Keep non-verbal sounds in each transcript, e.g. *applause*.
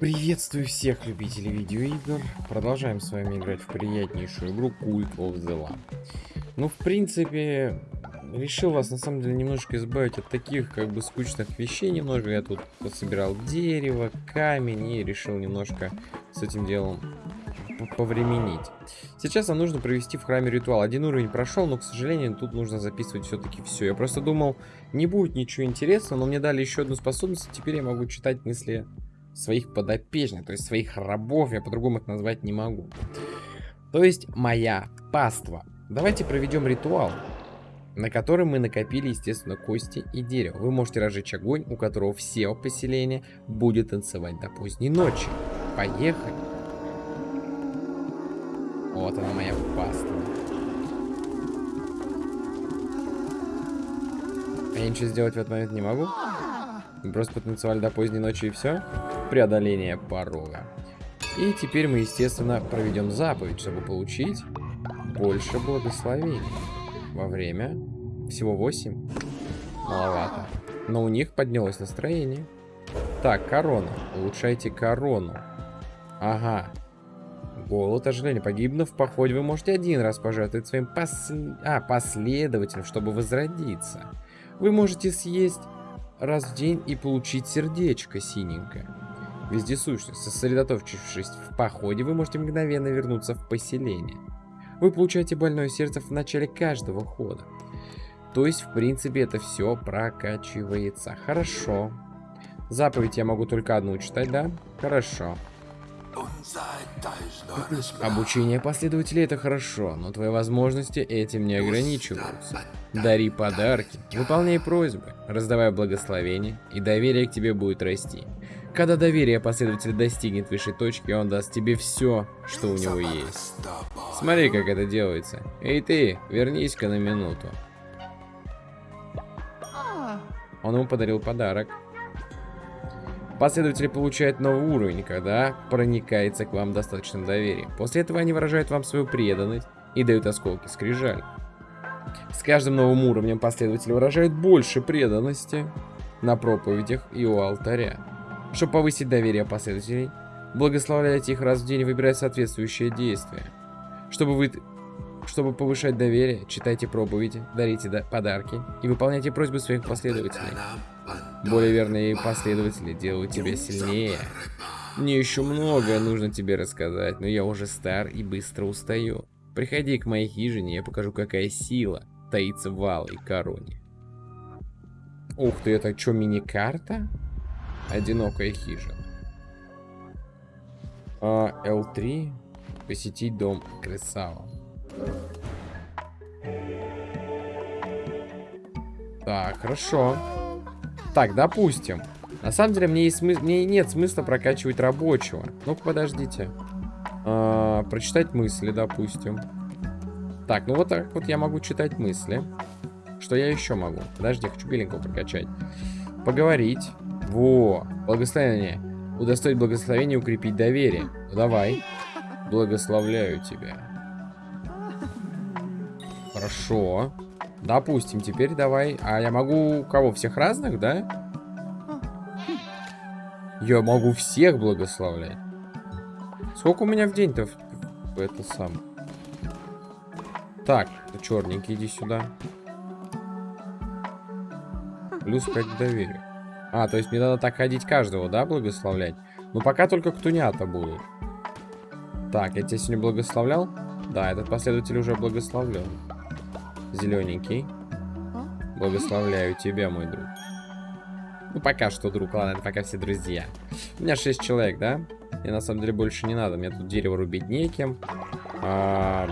Приветствую всех любителей видеоигр. Продолжаем с вами играть в приятнейшую игру Cult of the Lamb. Ну, в принципе, решил вас на самом деле немножко избавить от таких как бы скучных вещей немного. Я тут собирал дерево, камень и решил немножко с этим делом повременить. Сейчас нам нужно провести в храме ритуал. Один уровень прошел, но, к сожалению, тут нужно записывать все-таки все. Я просто думал, не будет ничего интересного, но мне дали еще одну способность, и теперь я могу читать мысли своих подопечных, то есть своих рабов, я по-другому их назвать не могу. То есть моя паства. Давайте проведем ритуал, на который мы накопили, естественно, кости и дерево. Вы можете разжечь огонь, у которого все поселения будет танцевать до поздней ночи. Поехали. Вот она моя паства. Я ничего сделать в этот момент не могу? Просто потанцевали до поздней ночи и все? Преодоление порога. И теперь мы, естественно, проведем заповедь, чтобы получить больше благословений. Во время всего 8. Маловато. Но у них поднялось настроение. Так, корона. Улучшайте корону. Ага. Голод, ожидание. Погибнув в походе, вы можете один раз пожертвовать своим пос... а, последователем, чтобы возродиться. Вы можете съесть раз в день и получить сердечко синенькое. Вездесущность. Сосредоточившись в походе, вы можете мгновенно вернуться в поселение. Вы получаете больное сердце в начале каждого хода. То есть, в принципе, это все прокачивается. Хорошо. Заповедь я могу только одну читать, да? Хорошо. Обучение последователей это хорошо, но твои возможности этим не ограничиваются. Дари подарки, выполняй просьбы, раздавай благословения, и доверие к тебе будет расти. Когда доверие последователя достигнет высшей точки, он даст тебе все, что у него есть. Смотри, как это делается. Эй ты, вернись-ка на минуту. Он ему подарил подарок. Последователи получают новый уровень, когда проникается к вам достаточным доверием. После этого они выражают вам свою преданность и дают осколки скрижаль. С каждым новым уровнем последователи выражают больше преданности на проповедях и у алтаря. Чтобы повысить доверие последователей, благословляйте их раз в день и выбирать соответствующее действие. Чтобы, вы... Чтобы повышать доверие, читайте проповеди, дарите подарки и выполняйте просьбы своих последователей. Более верные последователи делают тебя сильнее. Мне еще многое нужно тебе рассказать, но я уже стар и быстро устаю. Приходи к моей хижине, я покажу, какая сила таится в алой короне. Ух ты, это что, мини-карта? Одинокая хижина. А, L3. Посетить дом Кресава. Так, хорошо. Так, допустим. На самом деле, мне, есть смы... мне нет смысла прокачивать рабочего. Ну-ка, подождите. А, прочитать мысли, допустим. Так, ну вот так вот я могу читать мысли. Что я еще могу? Подожди, хочу беленького прокачать. Поговорить. Во, благословение. Удостоить благословения, укрепить доверие. Ну, давай. Благословляю тебя. Хорошо. Допустим, теперь давай. А я могу кого? Всех разных, да? Я могу всех благословлять. Сколько у меня в день-то это сам? Так, черненький, иди сюда. Плюс 5 к доверию. А, то есть мне надо так ходить каждого, да, благословлять? Ну, пока только ктунята будут. Так, я тебя сегодня благословлял? Да, этот последователь уже благословлен. Зелененький. Благословляю тебя, мой друг. Ну, пока что, друг. Ладно, это пока все друзья. У меня 6 человек, да? Мне на самом деле больше не надо. Мне тут дерево рубить неким. А,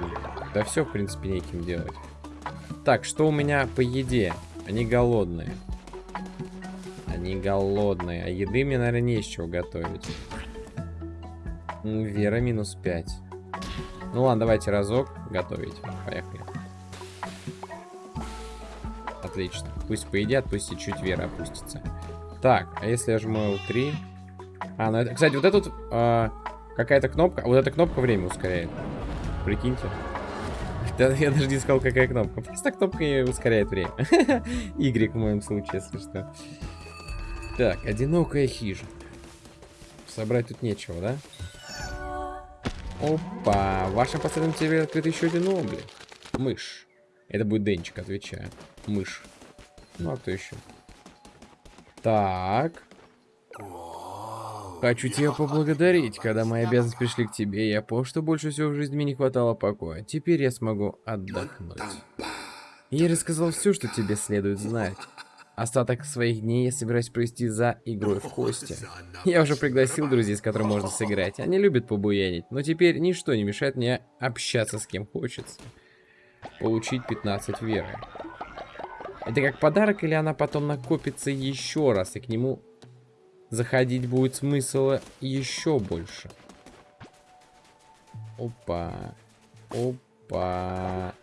да все, в принципе, неким делать. Так, что у меня по еде? Они голодные. Они голодные. А еды мне, наверное, не из чего готовить. Вера минус 5. Ну ладно, давайте разок готовить. Поехали. Отлично. Пусть поедят, пусть и чуть вера опустится. Так, а если я жму L3? А, ну это, кстати, вот эта э, какая-то кнопка, вот эта кнопка время ускоряет. Прикиньте. *laughs* Я даже не сказал, какая кнопка. Просто кнопка ускоряет время. *laughs* Y в моем случае, если что. Так, одинокая хижина. Собрать тут нечего, да? Опа, в вашем последнем тебе открыт еще один облик. Мышь. Это будет Денчик, отвечаю. Мышь. Ну, а кто еще? Так. Хочу тебя поблагодарить. Когда мои обязанности пришли к тебе, я понял, что больше всего в жизни мне не хватало покоя. Теперь я смогу отдохнуть. Я рассказал все, что тебе следует знать. Остаток своих дней я собираюсь провести за игрой в кости. Я уже пригласил друзей, с которыми можно сыграть. Они любят побуянить, но теперь ничто не мешает мне общаться с кем хочется. Получить 15 веры. Это как подарок или она потом накопится еще раз, и к нему заходить будет смысла еще больше. Опа. Опа.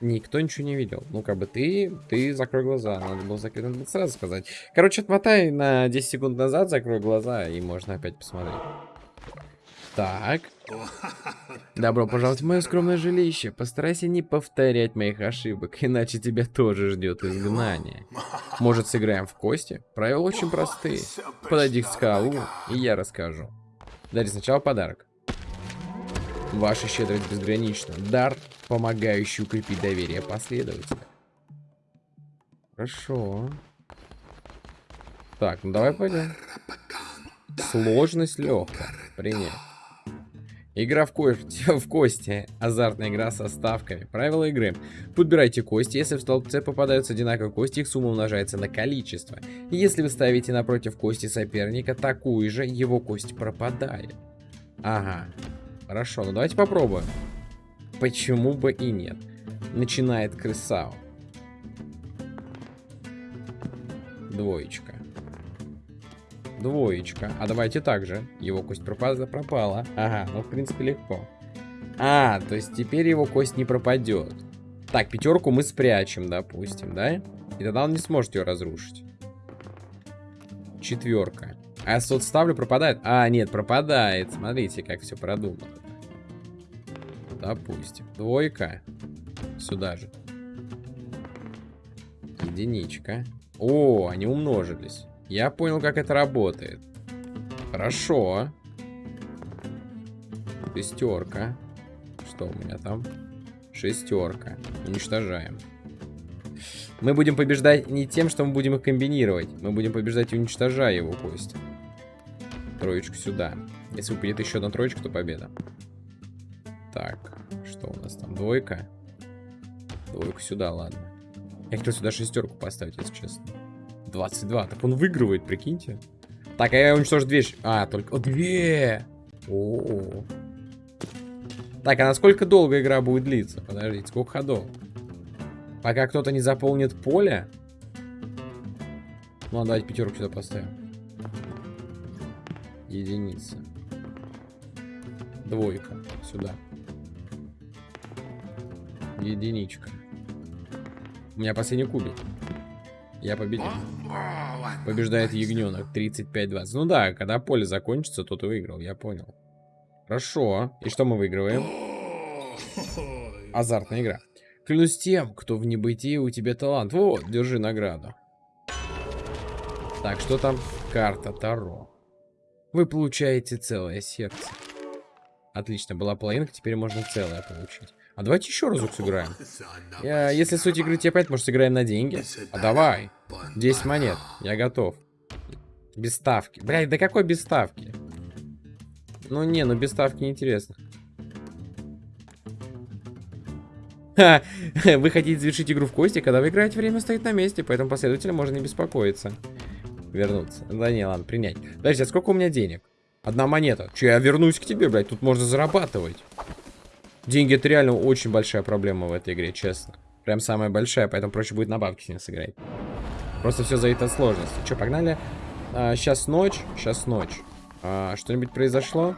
Никто ничего не видел. Ну, как бы ты, ты закрой глаза. Надо было закрыть, надо сразу сказать. Короче, отмотай на 10 секунд назад, закрой глаза, и можно опять посмотреть. Так. *laughs* Добро пожаловать в мое скромное жилище. Постарайся не повторять моих ошибок, иначе тебя тоже ждет изгнание. Может, сыграем в кости? Правила очень простые. Подойди к скалу, и я расскажу. Дари сначала подарок. Ваша щедрость безгранична. Дар, помогающий укрепить доверие последователя. Хорошо. Так, ну давай пойдем. Сложность легкая. Принять. Игра в, ко *laughs* в кости. Азартная игра со ставками. Правила игры. Подбирайте кости. Если в столбце попадаются одинаковые кости, их сумма умножается на количество. Если вы ставите напротив кости соперника такую же, его кость пропадает. Ага. Хорошо, ну давайте попробуем. Почему бы и нет? Начинает крысау. Двоечка. Двоечка. А давайте так же. Его кость пропала, пропала. Ага, ну в принципе легко. А, то есть теперь его кость не пропадет. Так, пятерку мы спрячем, допустим, да? И тогда он не сможет ее разрушить. Четверка. А я сот ставлю, пропадает? А, нет, пропадает. Смотрите, как все продумано. Допустим. Двойка. Сюда же. Единичка. О, они умножились. Я понял, как это работает. Хорошо. Шестерка. Что у меня там? Шестерка. Уничтожаем. Мы будем побеждать не тем, что мы будем их комбинировать. Мы будем побеждать, уничтожая его кость. Троечку сюда. Если упадет еще одна троечка, то победа. Так, что у нас там? Двойка. Двойку сюда, ладно. Я хотел сюда шестерку поставить, если честно. 22. Так он выигрывает, прикиньте. Так, а я уничтожу две. А, только... О, две! О, -о, О. Так, а насколько долго игра будет длиться? Подождите, сколько ходов? Пока кто-то не заполнит поле? Ну, давайте пятерку сюда поставим. Единица. Двойка. Сюда. Единичка. У меня последний кубик. Я победил. Побеждает ягненок 35-20. Ну да, когда поле закончится, то ты выиграл, я понял. Хорошо. И что мы выигрываем? Азартная игра. Клянусь тем, кто в небытии у тебя талант. Вот, держи награду. Так, что там? Карта Таро. Вы получаете целое сердце. Отлично, была половинка, теперь можно целое получить. А давайте еще разок сыграем. Я, если суть игры тебе опять, может, сыграем на деньги? А давай. 10 монет. Я готов. Без ставки. Блядь, да какой без ставки? Ну не, ну без ставки неинтересно. Ха, *laughs* вы хотите завершить игру в кости, когда вы играете, время стоит на месте, поэтому последовательно можно не беспокоиться. Вернуться. Да не, ладно, принять. Подожди, а сколько у меня денег? Одна монета. Че, я вернусь к тебе, блядь, тут можно зарабатывать. Деньги это реально очень большая проблема в этой игре, честно. Прям самая большая, поэтому проще будет на бабки с ним сыграть. Просто все зависит от сложности. Че, погнали? А, сейчас ночь, сейчас ночь. А, Что-нибудь произошло?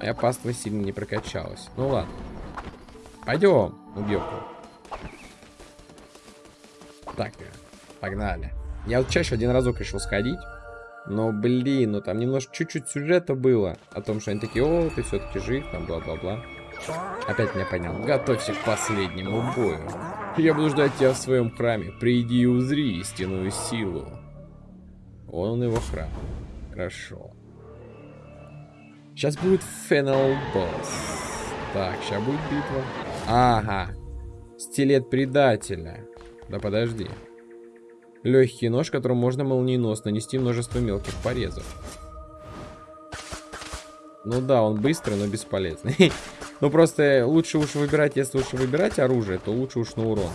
Я паства сильно не прокачалась. Ну ладно. Пойдем, убьем. Так, погнали. Я вот чаще один разок решил сходить. Но, блин, ну там немножко чуть-чуть сюжета было. О том, что они такие, о, ты все-таки жив, там, бла-бла-бла. Опять меня понял. Готовься к последнему бою. Я буду ждать тебя в своем храме. Приди и узри истинную силу. Вон он его храм. Хорошо. Сейчас будет финал босс. Так, сейчас будет битва. Ага. Стилет предателя. Да подожди. Легкий нож, которым можно молниеносно нанести множество мелких порезов. Ну да, он быстрый, но бесполезный. *laughs* ну просто лучше уж выбирать, если уж выбирать оружие, то лучше уж на урон.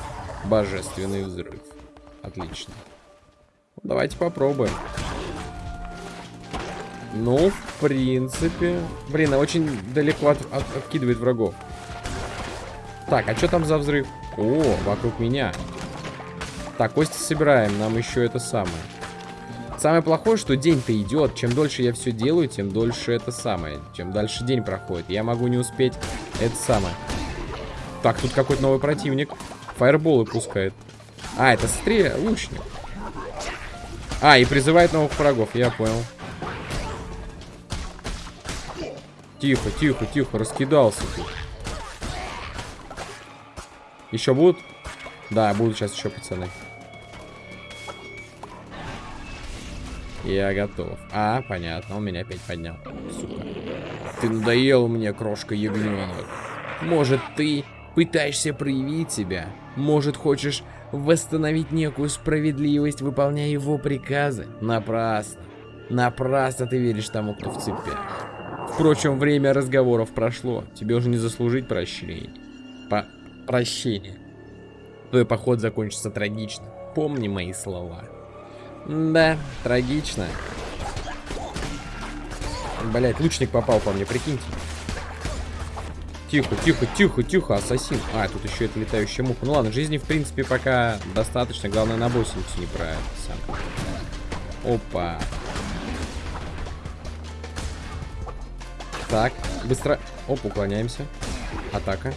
Божественный взрыв. Отлично. Давайте попробуем. Ну, в принципе... Блин, а очень далеко от, от, откидывает врагов. Так, а что там за взрыв? О, вокруг меня. Так, кости собираем, нам еще это самое. Самое плохое, что день-то идет. Чем дольше я все делаю, тем дольше это самое. Чем дальше день проходит. Я могу не успеть это самое. Так, тут какой-то новый противник. Фаерболы пускает. А, это стрель, лучник. А, и призывает новых врагов, я понял. Тихо, тихо, тихо, раскидался тут. Еще будут? Да, будут сейчас еще пацаны. Я готов. А, понятно, он меня опять поднял. Сука. Ты надоел мне, крошка ягненок. Может, ты пытаешься проявить себя? Может, хочешь восстановить некую справедливость, выполняя его приказы? Напрасно. Напрасно ты веришь тому, кто в цепях. Впрочем, время разговоров прошло. Тебе уже не заслужить прощения. По прощения. Твой поход закончится трагично. Помни мои слова. Да, трагично. Блять, лучник попал по мне, прикиньте. Тихо, тихо, тихо, тихо, ассасин. А, тут еще это летающая муха. Ну ладно, жизни в принципе пока достаточно. Главное на боссиницу не сам. Опа. Так, быстро. Оп, уклоняемся. Атака.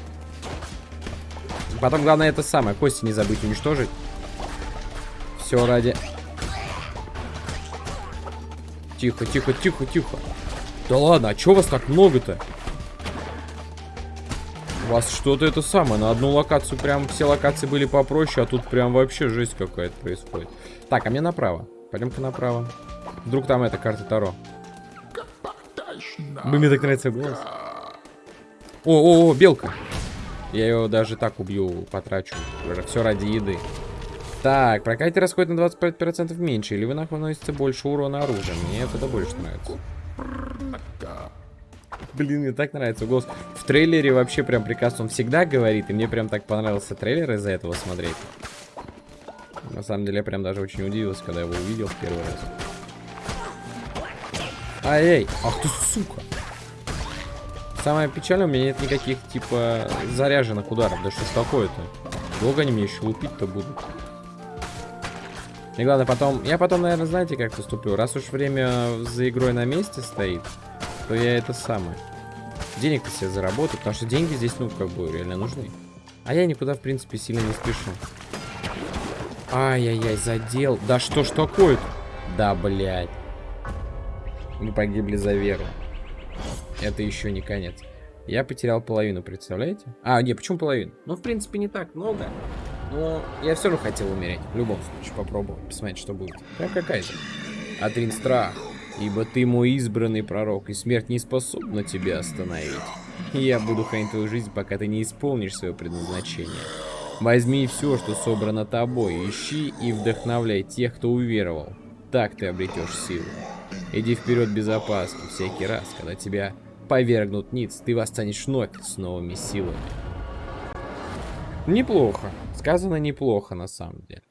Потом главное это самое. Кости не забыть уничтожить. Все ради... Тихо, тихо, тихо, тихо. Да ладно, а чё вас так много-то? У вас что-то это самое. На одну локацию прям все локации были попроще, а тут прям вообще жесть какая-то происходит. Так, а мне направо. Пойдем-ка направо. Вдруг там эта карта Таро. Мне так нравится голос. О, о, о, белка. Я ее даже так убью, потрачу. Все ради еды. Так, прокатите расходит на 25% меньше, или вы наносите больше урона оружием. Мне это больше нравится. Блин, мне так нравится голос. В трейлере вообще прям прекрасно он всегда говорит, и мне прям так понравился трейлер из-за этого смотреть. На самом деле, я прям даже очень удивился, когда его увидел в первый раз. Ай-эй, ах ты сука. Самое печальное, у меня нет никаких, типа, заряженных ударов. Да что ж такое-то? Долго они мне еще лупить-то будут. И главное, потом... Я потом, наверное, знаете, как поступлю? Раз уж время за игрой на месте стоит, то я это самое. Денег-то себе заработаю, потому что деньги здесь, ну, как бы, реально нужны. А я никуда, в принципе, сильно не спешу. Ай-яй-яй, задел. Да что ж такое-то? Да, блядь. Мы погибли за веру. Это еще не конец. Я потерял половину, представляете? А, не, почему половину? Ну, в принципе, не так много. Но я все равно хотел умереть. В любом случае, попробовать, посмотреть, что будет. Прям какая-то. Отрин страх. Ибо ты мой избранный пророк, и смерть не способна тебя остановить. я буду хранить твою жизнь, пока ты не исполнишь свое предназначение. Возьми все, что собрано тобой, ищи и вдохновляй тех, кто уверовал. Так ты обретешь силу. Иди вперед без опаски. Всякий раз, когда тебя повергнут ниц, ты восстанешь вновь с новыми силами. Неплохо. Сказано неплохо, на самом деле.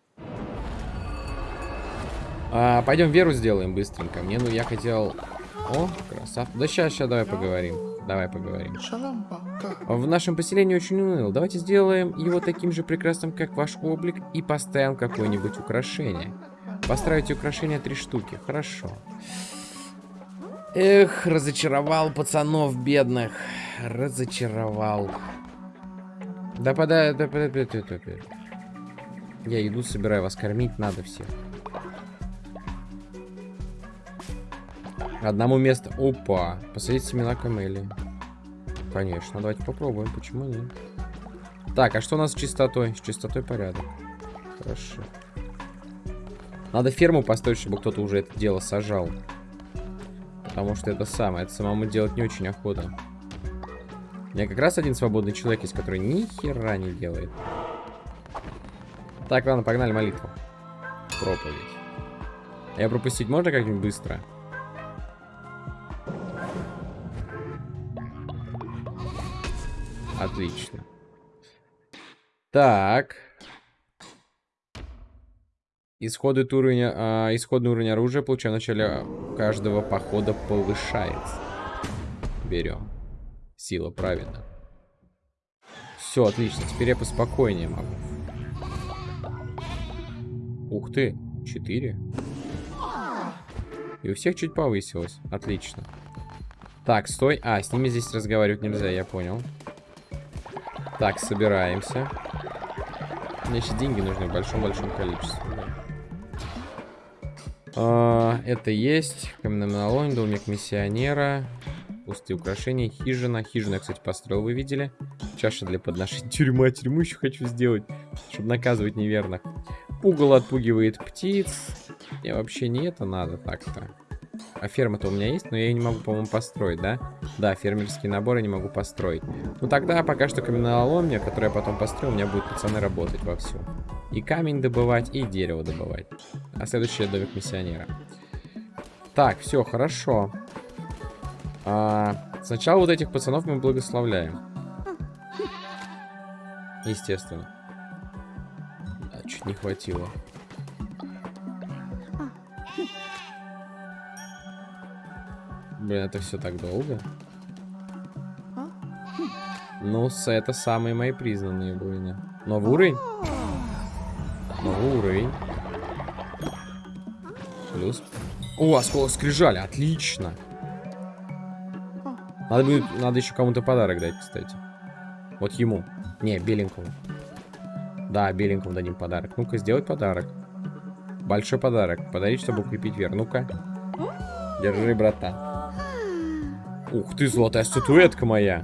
А, пойдем веру сделаем быстренько. Мне, ну, я хотел... О, красав. Да сейчас, сейчас, давай поговорим. Давай поговорим. В нашем поселении очень уныл. Давайте сделаем его таким же прекрасным, как ваш облик, и поставим какое-нибудь украшение. Построить украшения три штуки. Хорошо. Эх, разочаровал пацанов бедных. Разочаровал. Да подай, да подай, да подай. Я иду, собираю вас кормить, надо всех. Одному месту. Опа. Посадить семена камели. Конечно, давайте попробуем, почему нет. Так, а что у нас с чистотой? С чистотой порядок. Хорошо. Надо ферму построить, чтобы кто-то уже это дело сажал. Потому что это самое, это самому делать не очень охота. У меня как раз один свободный человек есть, который ни хера не делает. Так, ладно, погнали молитву. Проповедь. Я пропустить можно как-нибудь быстро? Отлично. Так. Исходный уровень, а, исходный уровень оружия, получая в начале каждого похода, повышается. Берем. Сила, правильно. Все, отлично. Теперь я поспокойнее могу. Ух ты, 4. И у всех чуть повысилось. Отлично. Так, стой. А, с ними здесь разговаривать нельзя, я понял. Так, собираемся. Мне еще деньги нужны в большом-большом количестве. А, это есть. Каменоломня, домик миссионера. Пустые украшения, хижина. Хижина, кстати, построил, вы видели? Чаша для подношения. *laughs* Тюрьма, тюрьму еще хочу сделать, чтобы наказывать неверных. Угол отпугивает птиц. И вообще не это надо так-то. А ферма-то у меня есть, но я ее не могу, по-моему, построить, да? Да, фермерские наборы не могу построить. Ну тогда пока что каменоломня, которую я потом построю, у меня будут пацаны работать вовсю. И камень добывать, и дерево добывать. А следующий домик миссионера. Так, все, хорошо. А, сначала вот этих пацанов мы благословляем. Естественно. А, чуть не хватило. Блин, это все так долго. Ну, это самые мои признанные воины. Новый уровень? Новый уровень. Плюс. О, осколок скрижали, отлично. Надо будет, надо еще кому-то подарок дать, кстати. Вот ему. Не, беленькому. Да, беленькому дадим подарок. Ну-ка, сделать подарок. Большой подарок. Подарить, чтобы укрепить веру. Ну-ка. Держи, братан. Ух ты, золотая статуэтка моя.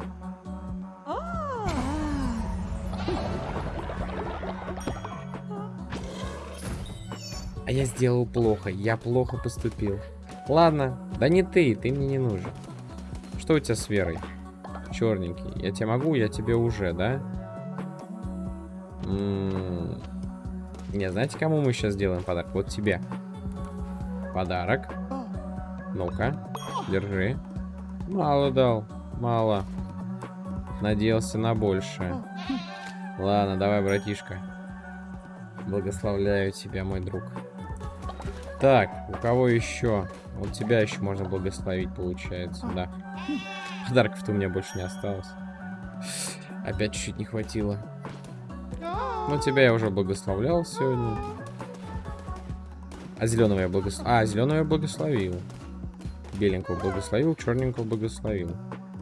А я сделал плохо. Я плохо поступил. Ладно. Да не ты, ты мне не нужен. Что у тебя с верой? Черненький. Я тебе могу, я тебе уже, да? М -м -м. Не, знаете, кому мы сейчас сделаем подарок? Вот тебе. Подарок. Ну-ка, держи. Мало дал, мало. Надеялся на большее. Ладно, давай, братишка. Благословляю тебя, мой друг. Так, у кого еще? Вот тебя еще можно благословить, получается, да. Подарков-то у меня больше не осталось. Опять чуть-чуть не хватило. Ну, тебя я уже благословлял сегодня. А зеленого я благословил. А, зеленого я благословил. Беленького благословил, черненького благословил.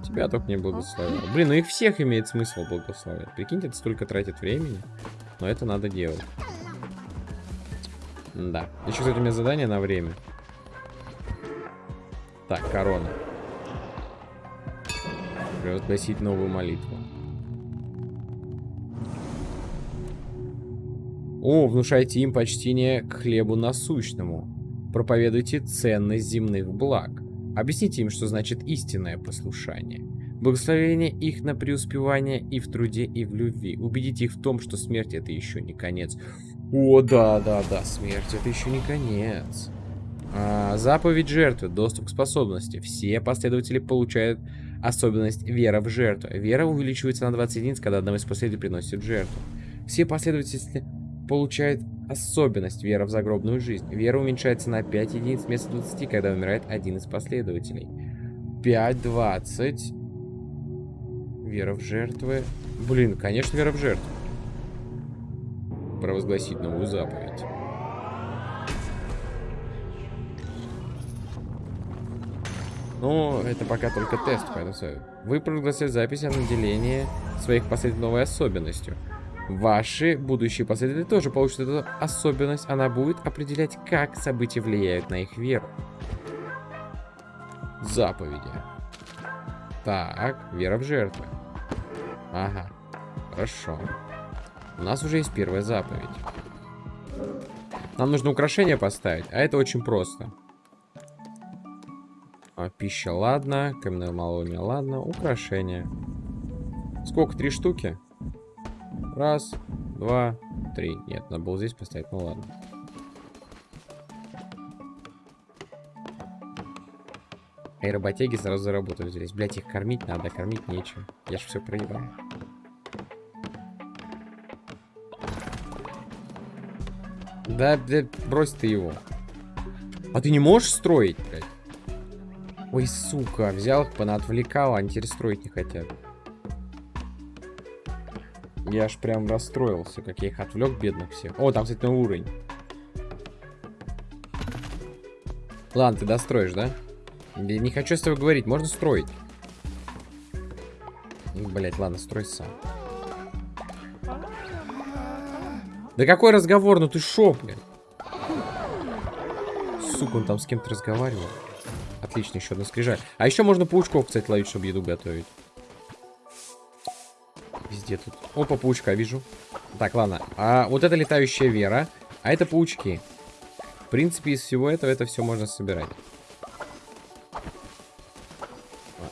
Тебя только не благословил. Блин, ну их всех имеет смысл благословить. Прикиньте, это столько тратит времени. Но это надо делать. Да. Еще, кстати, у меня задание на время. Так, корона. Провозгласить новую молитву. О, внушайте им почтение к хлебу насущному. Проповедуйте ценность земных благ. Объясните им, что значит истинное послушание. Благословение их на преуспевание и в труде, и в любви. Убедите их в том, что смерть это еще не конец. О, да, да, да, смерть это еще не конец. А, заповедь жертвы, доступ к способности. Все последователи получают особенность вера в жертву. Вера увеличивается на 20 единиц, когда одного из последователей приносит жертву. Все последователи получают особенность вера в загробную жизнь. Вера уменьшается на 5 единиц вместо 20, когда умирает один из последователей. 5, 20. Вера в жертвы. Блин, конечно, вера в жертву. Провозгласить новую заповедь. Но это пока только тест, поэтому вы проголосуете запись о наделении своих последователей новой особенностью. Ваши будущие последователи тоже получат эту особенность. Она будет определять, как события влияют на их веру. Заповеди. Так, вера в жертвы. Ага, хорошо. У нас уже есть первая заповедь. Нам нужно украшение поставить, а это очень просто. А, пища, ладно. Каменное малование, ладно. Украшение. Сколько? Три штуки? Раз, два, три. Нет, надо было здесь поставить, ну ладно. Эй, работяги сразу за работу взялись. Блять, их кормить надо, кормить нечем. Я ж все проебал. Да, да, брось ты его. А ты не можешь строить, блядь? Ой, сука, взял их, понаотвлекал, а они теперь строить не хотят. Я аж прям расстроился, как я их отвлек, бедных всех. О, там, кстати, новый уровень. Ладно, ты достроишь, да? Я не хочу с тобой говорить, можно строить. Блять, ладно, строй сам. Да какой разговор? Ну ты шо, блядь? Сука, он там с кем-то разговаривал. Отлично, еще одна скрижаль. А еще можно паучков, кстати, ловить, чтобы еду готовить. Везде тут. Опа, паучка вижу. Так, ладно. А вот это летающая вера. А это паучки. В принципе, из всего этого это все можно собирать.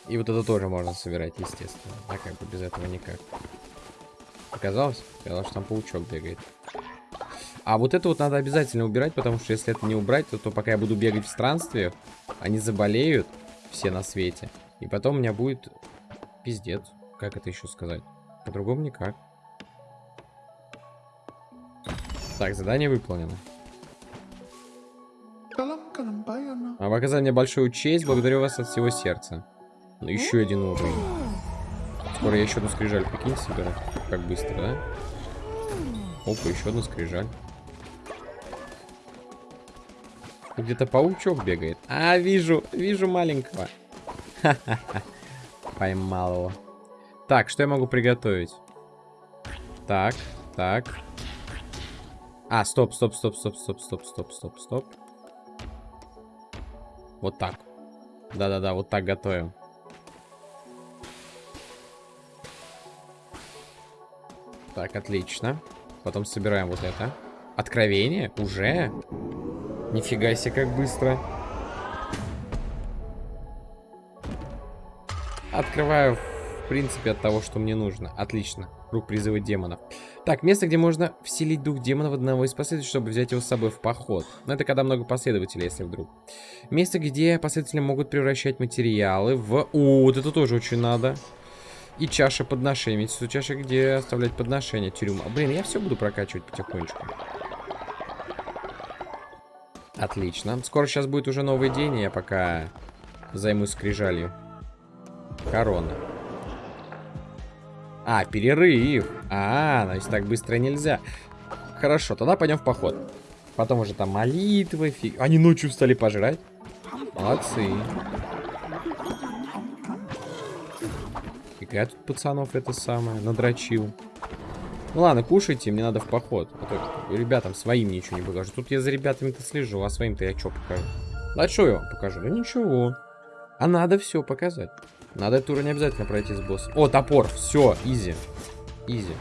И вот это тоже можно собирать, естественно. А как бы без этого никак. Показалось? Казалось, что там паучок бегает. А вот это вот надо обязательно убирать, потому что если это не убрать, то, то пока я буду бегать в странстве, они заболеют все на свете. И потом у меня будет пиздец. Как это еще сказать? По-другому никак. Так, задание выполнено. А вы оказали мне большую честь, благодарю вас от всего сердца. Ну, еще один уровень. Скоро я еще одну скрижаль, прикинь, соберу. Как быстро, да? Опа, еще одну скрижаль. Где-то паучок бегает. А, вижу, вижу маленького. *laughs* Поймал его. Так, что я могу приготовить? Так, так. А, стоп, стоп, стоп, стоп, стоп, стоп, стоп, стоп, стоп. Вот так. Да-да-да, вот так готовим. Так, отлично. Потом собираем вот это. Откровение? Уже? Нифига себе, как быстро. Открываю, в принципе, от того, что мне нужно. Отлично. Круг призыва демонов. Так, место, где можно вселить дух демона в одного из последователей, чтобы взять его с собой в поход. Но это когда много последователей, если вдруг. Место, где последователи могут превращать материалы в... О, вот это тоже очень надо. И чаша подношения. Ведь чаша, где оставлять подношения. Тюрьма. Блин, я все буду прокачивать потихонечку. Отлично. Скоро сейчас будет уже новый день, и я пока займусь скрижалью. Корона. А, перерыв. А, значит так быстро нельзя. Хорошо, тогда пойдем в поход. Потом уже там молитвы. Фиг... Они ночью стали пожрать. Молодцы. Фига тут пацанов это самое, надрочил. Ну ладно, кушайте, мне надо в поход. А то ребятам своим ничего не покажу. Тут я за ребятами-то слежу, а своим-то я что покажу? Да что я покажу? Да ничего. А надо все показать. Надо эту не обязательно пройти с боссом. О, топор. Все, изи. Изи.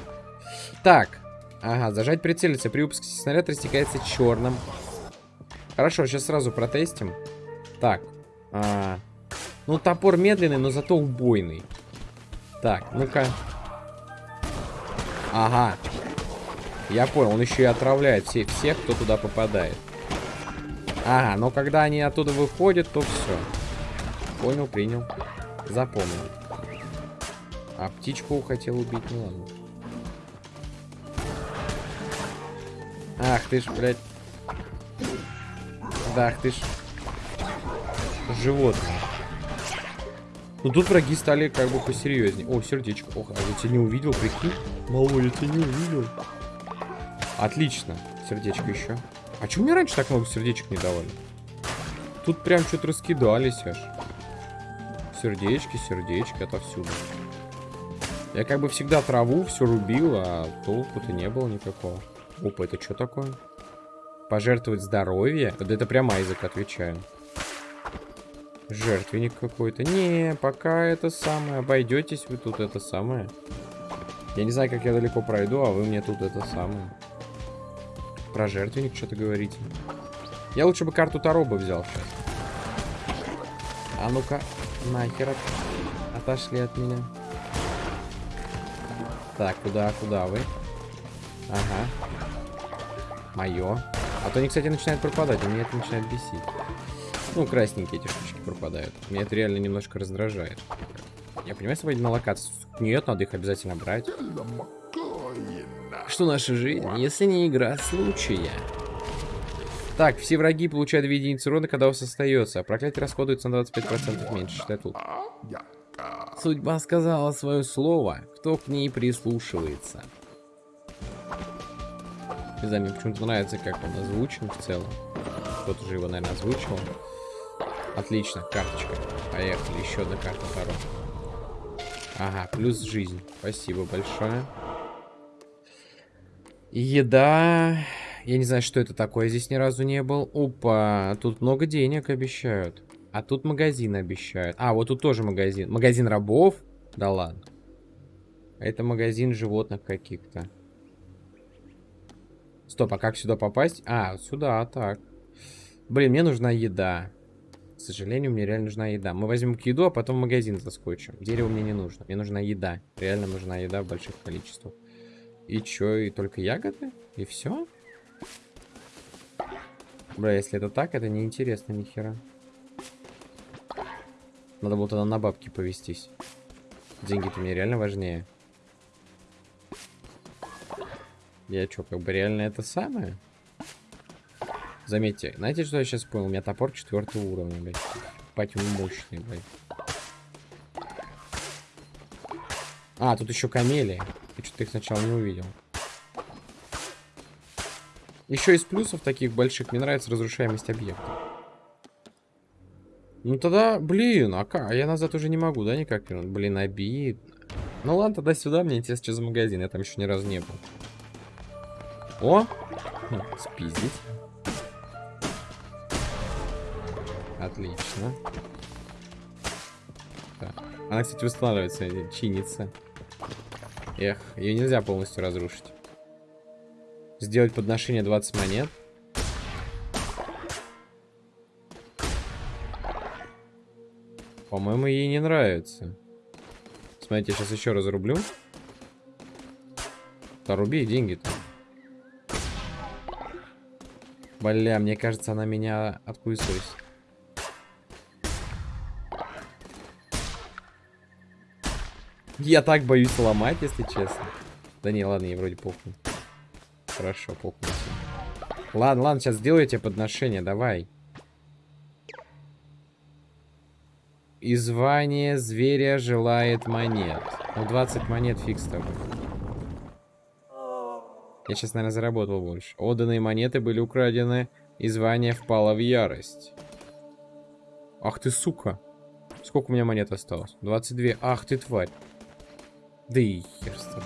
Так. Ага, зажать прицелиться. При выпуске снаряд растекается черным. Хорошо, сейчас сразу протестим. Так. А, ну, топор медленный, но зато убойный. Так, ну-ка. Ага. Я понял, он еще и отравляет все, всех, кто туда попадает. Ага, но когда они оттуда выходят, то все. Понял, принял. Запомнил. А птичку хотел убить, ну ладно. Ах ты ж, блядь. Да, ах ты ж. Животное. Ну тут враги стали как бы посерьезнее. О, сердечко. Ох, а я тебя не увидел, прикинь. Малой, я тебя не увидел. Отлично. Сердечко еще. А чего мне раньше так много сердечек не давали? Тут прям что-то раскидались аж. Сердечки, сердечки, отовсюду. Я как бы всегда траву все рубил, а толку-то не было никакого. Опа, это что такое? Пожертвовать здоровье? Вот это прямо язык отвечаю. Жертвенник какой-то. Не, пока это самое. Обойдетесь вы тут это самое. Я не знаю, как я далеко пройду, а вы мне тут это самое. Про жертвенник что-то говорите. Я лучше бы карту Таро взял сейчас. А ну-ка, нахер от... отошли от меня. Так, куда, куда вы? Ага. Мое. А то они, кстати, начинают пропадать, и меня это начинает бесить. Ну, красненькие эти штучки пропадают. Меня это реально немножко раздражает. Я понимаю, сводить на локацию. Нет, надо их обязательно брать. Что наша жизнь, если не игра случая? Так, все враги получают 2 единицы урона, когда у вас остается. А проклятие расходуется на 25% меньше, что тут. Судьба сказала свое слово, кто к ней прислушивается. Не знаю, мне почему-то нравится, как он озвучен в целом. Кто-то же его, наверное, озвучивал. Отлично, карточка. Поехали, еще одна карта Таро. Ага, плюс жизнь. Спасибо большое. Еда. Я не знаю, что это такое. Здесь ни разу не был. Опа, тут много денег обещают. А тут магазин обещают. А, вот тут тоже магазин. Магазин рабов? Да ладно. Это магазин животных каких-то. Стоп, а как сюда попасть? А, сюда, так. Блин, мне нужна еда. Сожалению, мне реально нужна еда. Мы возьмем еду, а потом в магазин заскочим. Дерево мне не нужно. Мне нужна еда. Реально нужна еда в больших количествах. И чё, и только ягоды? И все? Бля, если это так, это неинтересно нихера. Надо было тогда на бабки повестись. Деньги-то мне реально важнее. Я чё, как бы реально это самое? Заметьте, знаете, что я сейчас понял? У меня топор четвертого уровня, блядь. Пать он мощный, блядь. А, тут еще камели. Я что-то их сначала не увидел. Еще из плюсов таких больших мне нравится разрушаемость объекта. Ну тогда, блин, а как? А я назад уже не могу, да, никак? Блин, обидно. Ну ладно, тогда сюда, мне интересно, что за магазин. Я там еще ни разу не был. О! Хм, спиздить. Отлично. Так. Она, кстати, восстанавливается, чинится. Эх, ее нельзя полностью разрушить. Сделать подношение 20 монет. По-моему, ей не нравится. Смотрите, я сейчас еще разрублю. Да руби деньги-то. Бля, мне кажется, она меня откусывает. Я так боюсь ломать, если честно. Да не, ладно, ей вроде похуй. Хорошо, похуй. Ладно, ладно, сейчас сделаю тебе подношение, давай. И звание зверя желает монет. Ну, 20 монет фиг с тобой. Я сейчас, наверное, заработал больше. Отданные монеты были украдены, и звание впало в ярость. Ах ты, сука. Сколько у меня монет осталось? 22. Ах ты, тварь. Да и хер с тобой.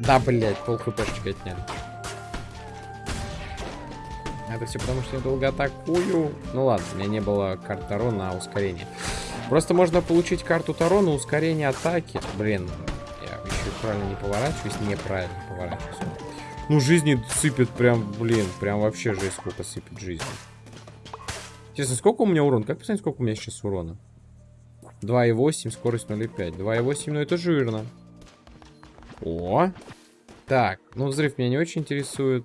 Да, блядь, пол хпшечка отняли. Это все потому, что я долго атакую. Ну ладно, у меня не было карт Таро на ускорение. Просто можно получить карту Таро на ускорение атаки. Блин, я еще правильно не поворачиваюсь, неправильно поворачиваюсь. Ну, жизни сыпет прям, блин, прям вообще жесть, сколько сыпет жизни. Честно, сколько у меня урон? Как посмотреть, сколько у меня сейчас урона? 2,8, скорость 0,5. 2,8, ну это жирно. О! Так, ну взрыв меня не очень интересует.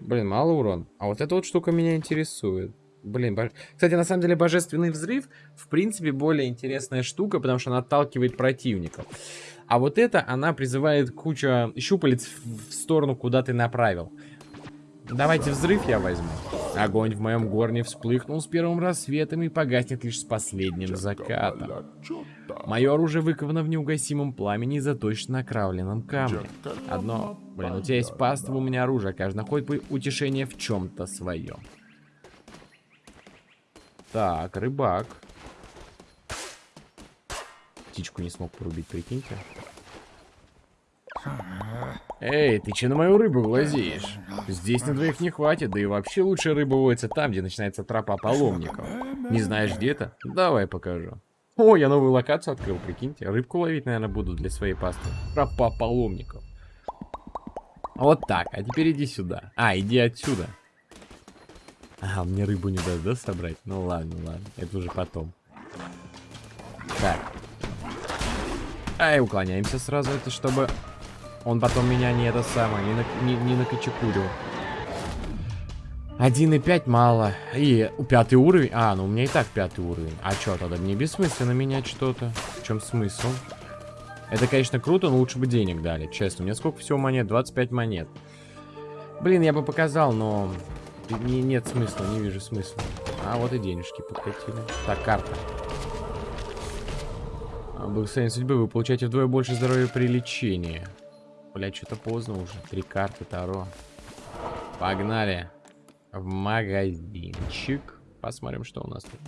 Блин, мало урон. А вот эта вот штука меня интересует. Блин, бож... кстати, на самом деле божественный взрыв, в принципе, более интересная штука, потому что она отталкивает противников. А вот это, она призывает кучу щупалец в сторону, куда ты направил. Давайте взрыв я возьму. Огонь в моем горне вспыхнул с первым рассветом и погаснет лишь с последним закатом. Мое оружие выковано в неугасимом пламени и заточено на кравленном камне. Одно, блин, у тебя есть паства, у меня оружие, каждый находит утешение в чем-то своем. Так, рыбак. Птичку не смог порубить, прикиньте. Эй, ты че на мою рыбу глазеешь? Здесь на двоих не хватит, да и вообще лучше рыба водится там, где начинается тропа паломников. Не знаешь где-то? Давай покажу. О, я новую локацию открыл, прикиньте. Рыбку ловить, наверное, буду для своей пасты. Тропа паломников. Вот так, а теперь иди сюда. А, иди отсюда. А, мне рыбу не даст, да, собрать? Ну ладно, ладно, это уже потом. Так. Ай, уклоняемся сразу, это чтобы он потом меня не это самое, не, на, не, не накочекурил. 1,5 мало. И пятый уровень. А, ну у меня и так пятый уровень. А что тогда? Мне бессмысленно менять что-то. В чем смысл? Это, конечно, круто, но лучше бы денег дали. Честно, у меня сколько всего монет? 25 монет. Блин, я бы показал, но... Не, нет смысла, не вижу смысла. А, вот и денежки подкатили. Так, карта. А, благословение судьбы. Вы получаете вдвое больше здоровья при лечении. Блять, что-то поздно уже. Три карты Таро. Погнали. В магазинчик. Посмотрим, что у нас тут.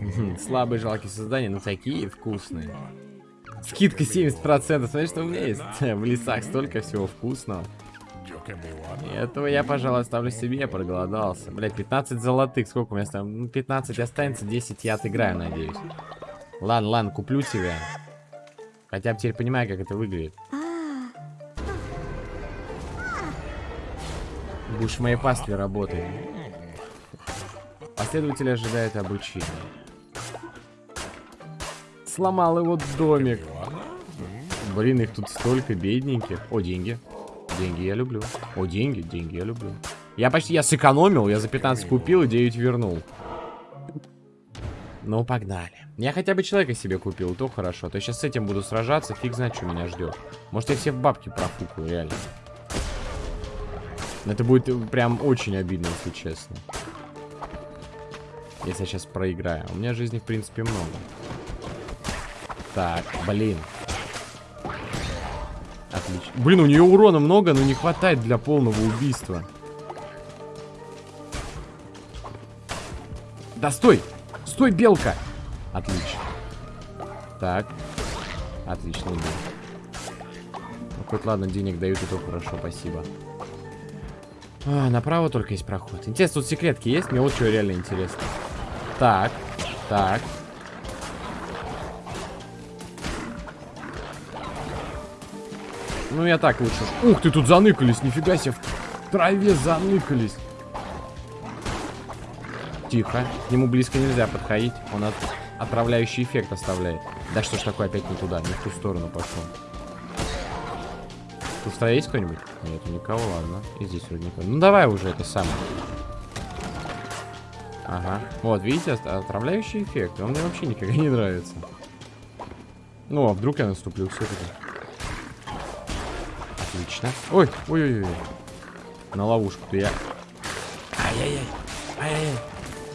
*laughs* Слабые жалкие создания, но такие вкусные. Скидка 70%. Смотри, что у меня есть. *laughs* В лесах столько всего вкусного. Этого я, пожалуй, оставлю себе, я проголодался. Блять, 15 золотых. Сколько у меня там? Ну, 15 останется, 10 я отыграю, надеюсь. Ладно, ладно, куплю тебя. Хотя бы теперь понимаю, как это выглядит. Будешь в моей пастве работать. Последователи ожидают обучения. Сломал его домик. Блин, их тут столько бедненьких. О, деньги. Деньги я люблю. О, деньги, деньги я люблю. Я почти, я сэкономил, я за 15 купил и 9 вернул. Ну, погнали. Я хотя бы человека себе купил, то хорошо. То сейчас с этим буду сражаться, фиг знает, что меня ждет. Может, я все в бабки профукаю, реально. Это будет прям очень обидно, если честно. Если я сейчас проиграю. У меня жизни, в принципе, много. Так, блин. Отлично. Блин, у нее урона много, но не хватает для полного убийства. Да стой! Стой, белка! Отлично. Так. Отлично, иду. Ну, хоть ладно, денег дают, и то хорошо, спасибо. А, направо только есть проход. Интересно, тут секретки есть? Мне вот что реально интересно. Так, так. Ну, я так лучше. Ух ты, тут заныкались, нифига себе. В траве заныкались. Тихо. К нему близко нельзя подходить. Он от... отравляющий эффект оставляет. Да что ж такое опять не туда, не в ту сторону пошел. Тут в есть кто-нибудь? Нет, никого, ладно. И здесь вроде никого. Ну давай уже это самое. Ага. Вот, видите, отравляющий эффект. Он мне вообще никогда не нравится. Ну, а вдруг я наступлю все-таки? Отлично. Ой, ой-ой-ой. На ловушку-то я... Ай-яй-яй. Ай-яй-яй.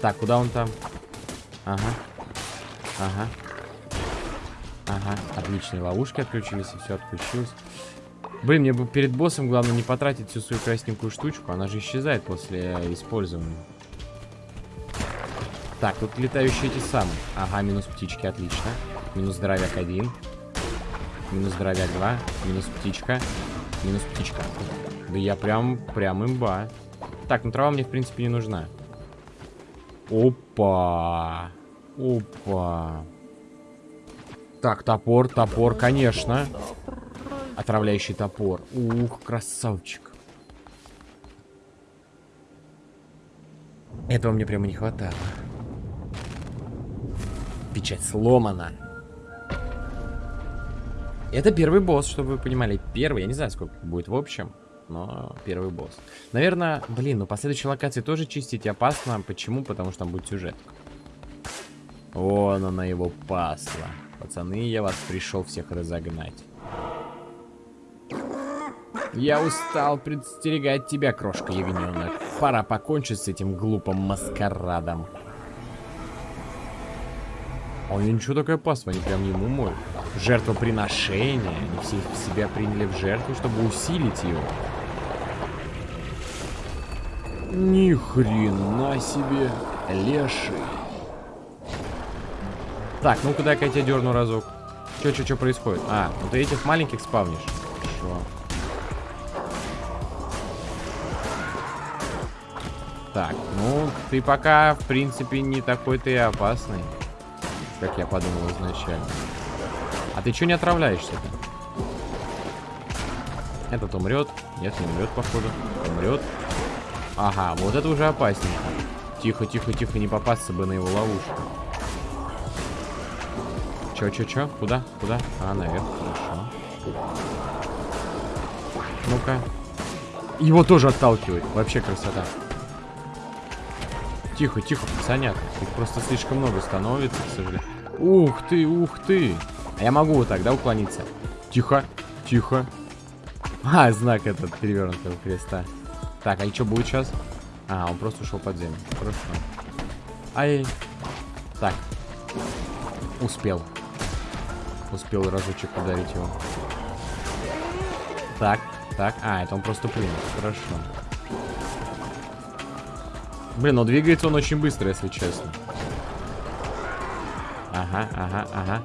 Так, куда он там? Ага. Ага. Ага. Отличные ловушки отключились, и все отключилось. Блин, мне бы перед боссом главное не потратить всю свою красненькую штучку. Она же исчезает после использования. Так, тут летающие эти самые. Ага, минус птички, отлично. Минус здоровяк один. Минус здоровяк два. Минус птичка. Минус птичка. Да я прям, прям имба. Так, ну трава мне, в принципе, не нужна. Опа. Опа. Так, топор, топор, конечно. Отравляющий топор. Ух, красавчик. Этого мне прямо не хватало. Печать сломана. Это первый босс, чтобы вы понимали. Первый, я не знаю, сколько будет в общем, но первый босс. Наверное, блин, ну последующие локации тоже чистить опасно. Почему? Потому что там будет сюжет. Вон она его пасла. Пацаны, я вас пришел всех разогнать. Я устал предстерегать тебя, крошка ягненок. Пора покончить с этим глупым маскарадом. А у нее ничего такая пасва, они прям ему моют. Жертвоприношение. Они все себя приняли в жертву, чтобы усилить его. Ни хрена себе. Леший. Так, ну-ка дай-ка я тебя дерну разок. Че, че, че происходит? А, ну ты этих маленьких спавнишь. Хорошо. Так, ну, ты пока, в принципе, не такой-то и опасный, как я подумал изначально. А ты что не отравляешься-то? Этот умрет. Нет, не умрет, походу. Умрет. Ага, вот это уже опасненько. Тихо, тихо, тихо, не попасться бы на его ловушку. Чё, чё, чё? Куда? Куда? А, наверх, хорошо. Ну-ка. Его тоже отталкивает. Вообще красота. Тихо, тихо, пацанят. Их просто слишком много становится, к сожалению. Ух ты, ух ты. А я могу вот так, да, уклониться? Тихо, тихо. А, знак этот перевернутого креста. Так, а и что будет сейчас? А, он просто ушел под землю. Хорошо. Ай. Так. Успел. Успел разочек ударить его. Так, так. А, это он просто плюнул. Хорошо. Блин, но двигается он очень быстро, если честно. Ага, ага, ага.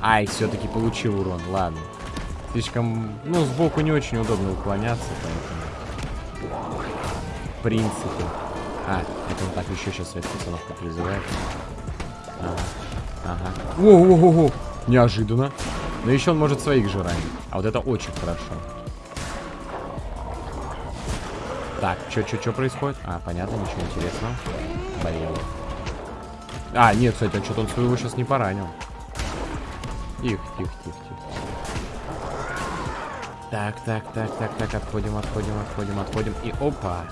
Ай, все-таки получил урон. Ладно. Слишком... Ну, сбоку не очень удобно уклоняться, поэтому... Принципе. А, это он так еще сейчас свет пацанов как призывает. Ага. Ага. О-о-о-о! Неожиданно. Но еще он может своих же ранить. А вот это очень хорошо. Так, что происходит? А, понятно, ничего интересного. Болел. А, нет, кстати, он что-то он своего сейчас не поранил. Тихо, тихо, тихо, тихо. Так, так, так, так, так, отходим, отходим, отходим, отходим. И опа.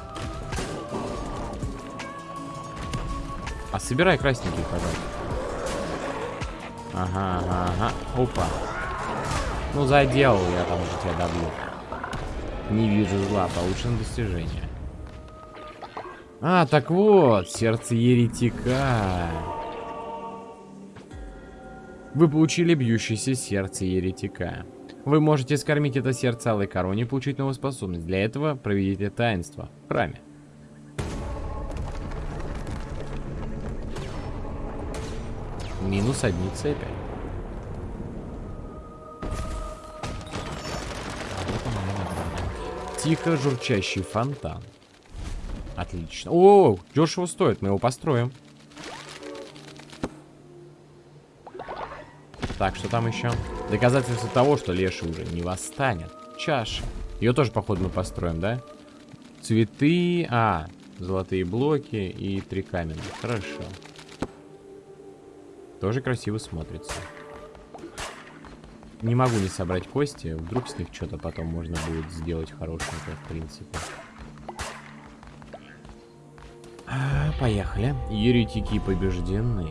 Собирай красненький, пожалуйста. Ага, ага, ага. Опа. Ну, заделал я там уже тебя добью. Не вижу зла, получено достижение. А, так вот, сердце еретика. Вы получили бьющееся сердце еретика. Вы можете скормить это сердце алой короне и получить новую способность. Для этого проведите таинство в храме. Минус одни цепи. Тихо журчащий фонтан. Отлично. О, дешево стоит, мы его построим. Так, что там еще? Доказательство того, что Леша уже не восстанет. Чаша. Ее тоже, походу, мы построим, да? Цветы. А, золотые блоки и три каменных. Хорошо. Тоже красиво смотрится. Не могу не собрать кости. Вдруг с них что-то потом можно будет сделать хорошенькое, в принципе. А, поехали. Еретики побеждены.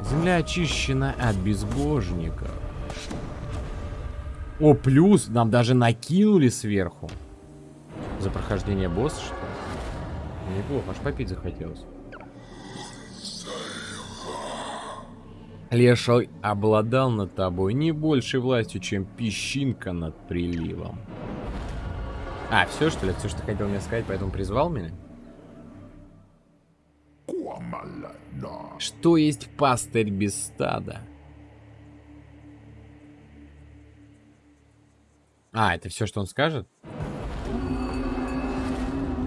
Земля очищена от безбожников. О, плюс нам даже накинули сверху. За прохождение босса, что ли? Неплохо, аж попить захотелось. Леший обладал над тобой не большей властью, чем песчинка над приливом. А, все что ли? Все, что хотел мне сказать, поэтому призвал меня? Что есть пастырь без стада? А, это все, что он скажет?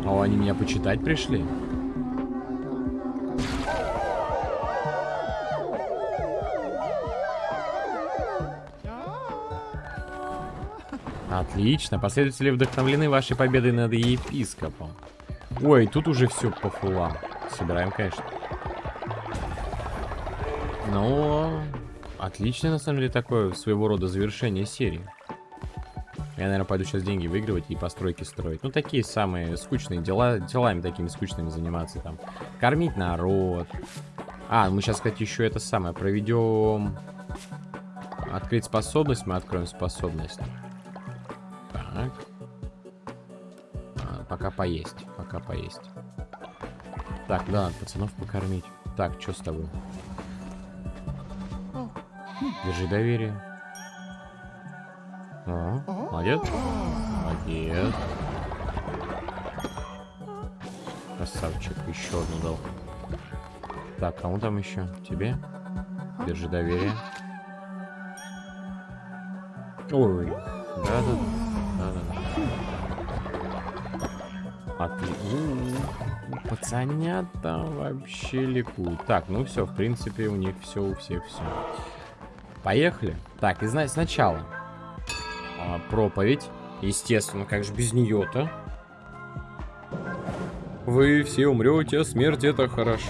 О, они меня почитать пришли? Отлично. Последователи вдохновлены вашей победой над епископом. Ой, тут уже все по фулам. Собираем, конечно. Но отличное, на самом деле, такое своего рода завершение серии. Я, наверное, пойду сейчас деньги выигрывать и постройки строить. Ну, такие самые скучные дела, делами такими скучными заниматься там. Кормить народ. А, мы сейчас, кстати, еще это самое проведем... Открыть способность, мы откроем способность. Так. А, пока поесть, пока поесть. Так, да, пацанов покормить. Так, что с тобой? Держи доверие. О, молодец. Молодец. Красавчик, еще одну дал. Так, кому там еще? Тебе? Держи доверие. Ой, да-да-да. А ты... Пацанята вообще ликуют. Так, ну все, в принципе, у них все, у всех все. Поехали. Так, и знать сначала. А, проповедь. Естественно, как же без нее-то? Вы все умрете, смерть это хорошо.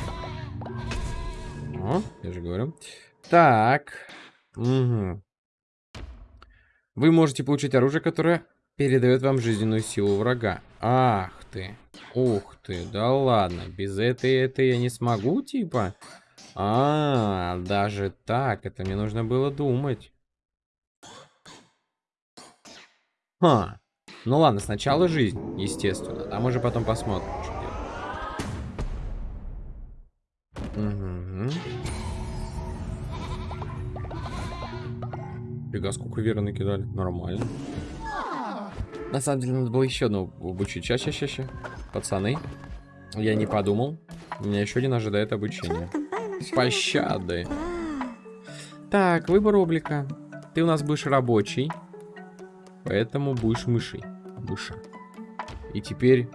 О, я же говорю. Так. Угу. Вы можете получить оружие, которое передает вам жизненную силу врага. Ах ты. Ух ты, да ладно. Без этой, это я не смогу, типа? А, даже так. Это мне нужно было думать. Ха. Ну ладно, сначала жизнь, естественно. А мы же потом посмотрим, что делать. Угу. Фига, сколько веры накидали. Нормально. На самом деле, надо было еще одну обучить. Сейчас, сейчас, сейчас. Пацаны. Я не подумал. Меня еще один ожидает обучение. Пощады. Так, выбор облика. Ты у нас будешь рабочий. Поэтому будешь мышей. Мыша. И теперь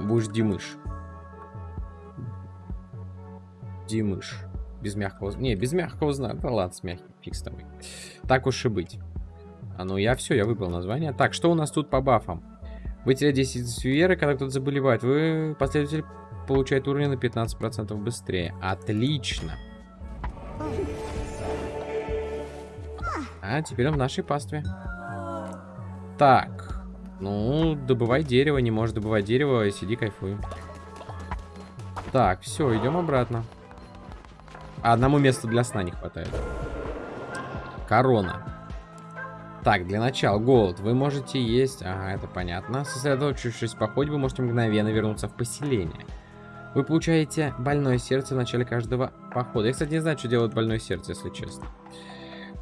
будешь Димыш. Димыш. Без мягкого... Не, без мягкого знака. Да ладно, с мягким. Фиг с тобой. Так уж и быть. А ну я все, я выбрал название. Так, что у нас тут по бафам? Вы теряете 10 веры, когда кто-то заболевает. Вы, последователь, получает уровень на 15% быстрее. Отлично. А, теперь он в нашей пастве. Так. Ну, добывай дерево. Не можешь добывать дерево. Сиди, кайфуй. Так, все, идем обратно. А одному месту для сна не хватает. Корона. Так, для начала, голод. Вы можете есть... Ага, это понятно. Сосредоточившись в походе, вы можете мгновенно вернуться в поселение. Вы получаете больное сердце в начале каждого похода. Я, кстати, не знаю, что делает больное сердце, если честно.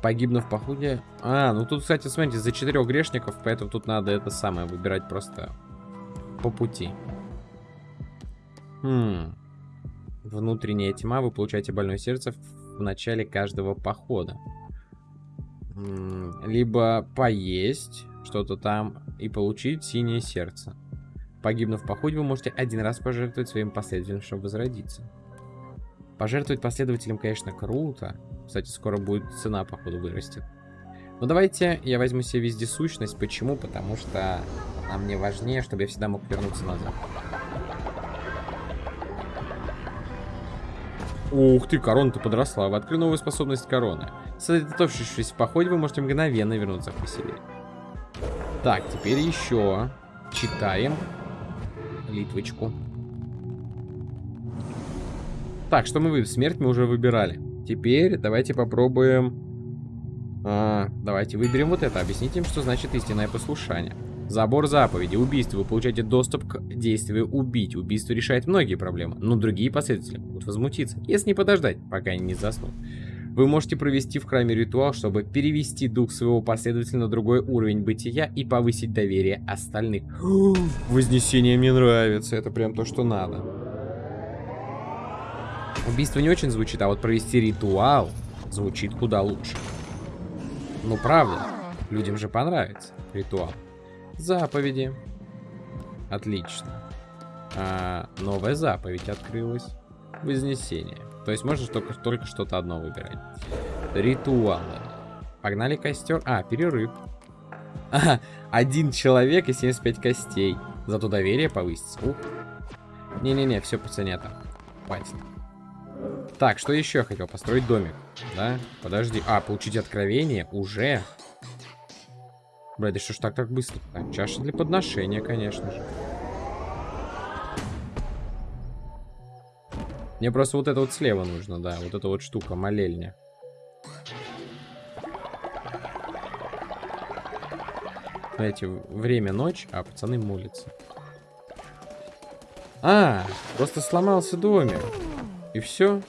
Погибнув в походе... А, ну тут, кстати, смотрите, за четырех грешников, поэтому тут надо это самое выбирать просто по пути. Хм. Внутренняя тьма. Вы получаете больное сердце в начале каждого похода. Либо поесть что-то там и получить синее сердце. Погибнув в походе, вы можете один раз пожертвовать своим последователям, чтобы возродиться. Пожертвовать последователям, конечно, круто. Кстати, скоро будет цена, походу, вырастет. Но давайте я возьму себе вездесущность. Почему? Потому что она мне важнее, чтобы я всегда мог вернуться назад. Ух ты, корона-то подросла. Вы открыли новую способность короны. Сосредоточившись в походе, вы можете мгновенно вернуться в поселение. Так, теперь еще читаем литвочку. Так, что мы выберем? Смерть мы уже выбирали. Теперь давайте попробуем... А, давайте выберем вот это. Объясните им, что значит истинное послушание. Забор заповеди. Убийство. Вы получаете доступ к действию убить. Убийство решает многие проблемы, но другие последователи могут возмутиться, если не подождать, пока они не заснут. Вы можете провести в храме ритуал, чтобы перевести дух своего последователя на другой уровень бытия и повысить доверие остальных. *gasps* Вознесение мне нравится, это прям то, что надо. Убийство не очень звучит, а вот провести ритуал звучит куда лучше. Ну правда, людям же понравится ритуал. Заповеди. Отлично. А, новая заповедь открылась. Вознесение. То есть можно только, только что-то одно выбирать. Ритуалы. Погнали костер. А, перерыв. Ага, один человек и 75 костей. Зато доверие повысится. Не-не-не, все, пацанята. Хватит. Так, что еще я хотел? Построить домик. Да? Подожди. А, получить откровение? Уже? Блядь, да что ж так так быстро? -то? Чаша для подношения, конечно же. Мне просто вот это вот слева нужно, да. Вот эта вот штука, молельня. Знаете, время ночь, а пацаны молятся. А, просто сломался домик. И все.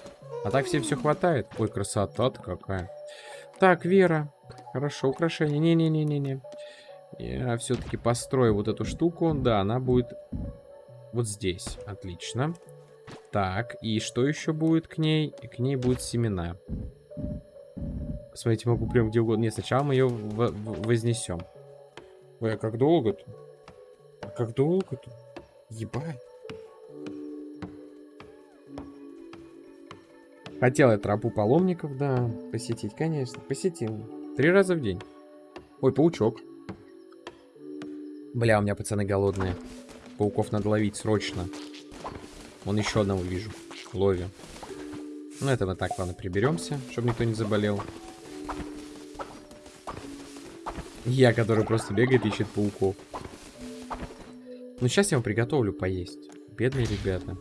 А так всем все хватает. Ой, красота-то какая. Так, Вера. Хорошо, украшение. Не-не-не-не-не. Я все-таки построю вот эту штуку. Да, она будет вот здесь. Отлично. Так, и что еще будет к ней? К ней будут семена. Смотрите, могу прям где угодно. Нет, сначала мы ее вознесем. Ой, а как долго-то? А как долго-то? Ебать. Хотел я тропу паломников, да, посетить, конечно. Посетил. Три раза в день. Ой, паучок. Бля, у меня пацаны голодные. Пауков надо ловить срочно. Вон еще одного вижу. Ловим. Ну, это мы так, ладно, приберемся, чтобы никто не заболел. Я, который просто бегает, ищет пауков. Ну, сейчас я вам приготовлю поесть. Бедные ребята.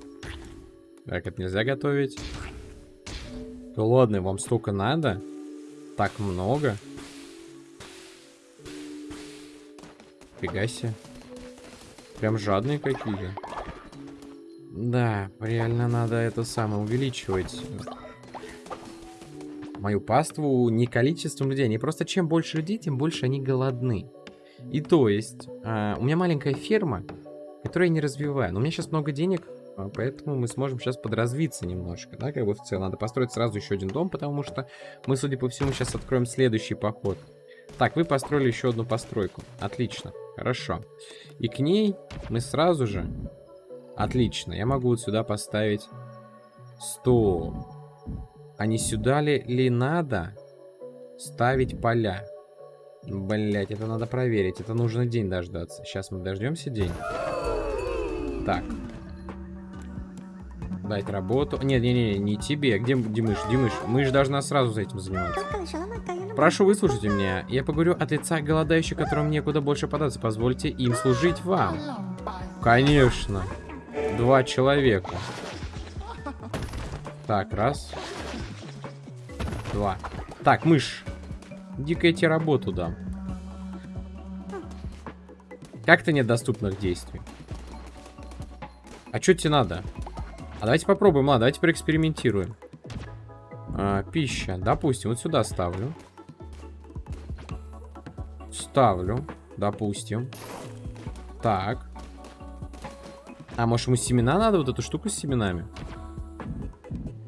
Так, это нельзя готовить. Да ладно, вам столько надо? Так много? Фига себе. Прям жадные какие-то. Да, реально надо это самое увеличивать. Мою паству не количеством людей, не просто чем больше людей, тем больше они голодны. И то есть, а, у меня маленькая ферма, которую я не развиваю. Но у меня сейчас много денег, а, поэтому мы сможем сейчас подразвиться немножко, да, как бы в целом. Надо построить сразу еще один дом, потому что мы, судя по всему, сейчас откроем следующий поход. Так, вы построили еще одну постройку. Отлично, хорошо. И к ней мы сразу же Отлично, я могу вот сюда поставить... Стоп. А не сюда ли, ли надо ставить поля? Блять, это надо проверить. Это нужно день дождаться. Сейчас мы дождемся день. Так. Дать работу. Нет, не, не, не тебе. Где Димыш? Димыш, мы же должна сразу за этим заниматься. Прошу, выслушайте меня. Я поговорю от лица голодающих, которым некуда больше податься. Позвольте им служить вам. Конечно. Два человека. Так, раз. Два. Так, мышь. Дико тебе работу дам. Как-то нет доступных действий. А что тебе надо? А давайте попробуем, ладно, давайте проэкспериментируем. А, пища. Допустим, вот сюда ставлю. Ставлю. Допустим. Так. А может ему семена надо? Вот эту штуку с семенами?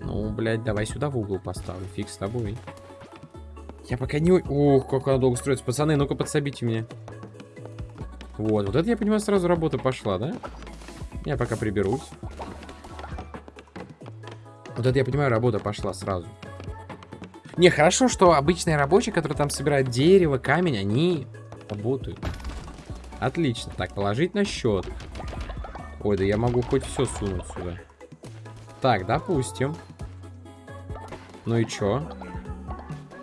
Ну, блядь, давай сюда в угол поставлю. Фиг с тобой. Я пока не... Ох, как она долго строится. Пацаны, ну-ка подсобите мне. Вот, вот это, я понимаю, сразу работа пошла, да? Я пока приберусь. Вот это, я понимаю, работа пошла сразу. Не, хорошо, что обычные рабочие, которые там собирают дерево, камень, они работают. Отлично. Так, положить на счет. Ой, да я могу хоть все сунуть сюда. Так, допустим. Ну и чё?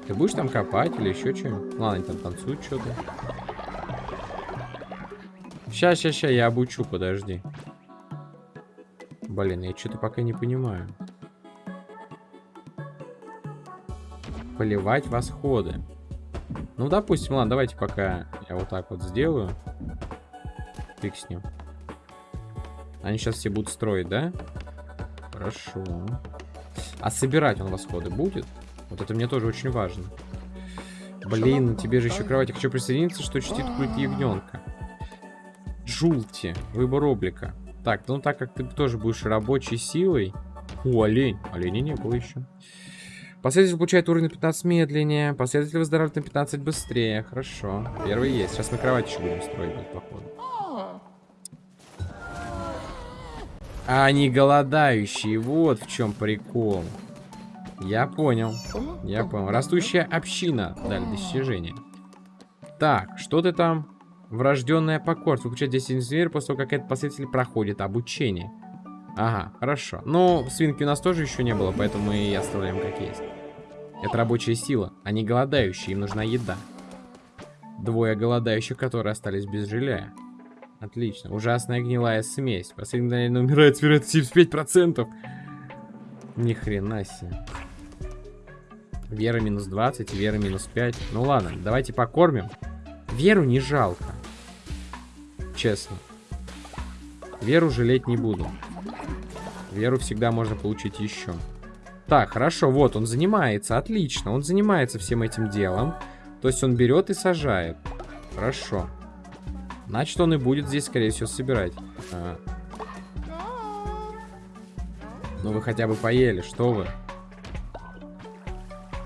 Ты будешь там копать или еще что-нибудь? Ладно, они там танцуют что-то. Сейчас, сейчас, сейчас, я обучу, подожди. Блин, я что-то пока не понимаю. Поливать восходы. Ну, допустим, ладно, давайте пока я вот так вот сделаю. Фиг с ним. Они сейчас все будут строить, да? Хорошо. А собирать он восходы будет? Вот это мне тоже очень важно. Блин, тебе же еще кровать. Я хочу присоединиться, что чтит культ ягненка. Джулти. Выбор облика. Так, ну так как ты тоже будешь рабочей силой... О, олень. Оленя не было еще. Последователь получает уровень на 15 медленнее. Последователь выздоравливает на 15 быстрее. Хорошо. Первый есть. Сейчас мы кровать еще будем строить, походу. А они голодающие. Вот в чем прикол. Я понял. Я понял. Растущая община. Дали достижение. Так, что ты там? Врожденная покорство. Выключать 10 зверь после того, как этот последователь проходит обучение. Ага, хорошо. Но свинки у нас тоже еще не было, поэтому мы и оставляем как есть. Это рабочая сила. Они голодающие, им нужна еда. Двое голодающих, которые остались без жилья. Отлично. Ужасная гнилая смесь. Последний мгновение умирает с вероятностью 75%. Ни хрена себе. Вера минус 20, Вера минус 5. Ну ладно, давайте покормим. Веру не жалко. Честно. Веру жалеть не буду. Веру всегда можно получить еще. Так, хорошо, вот, он занимается, отлично. Он занимается всем этим делом. То есть он берет и сажает. Хорошо. Значит, он и будет здесь, скорее всего, собирать. А. Ну, вы хотя бы поели, что вы?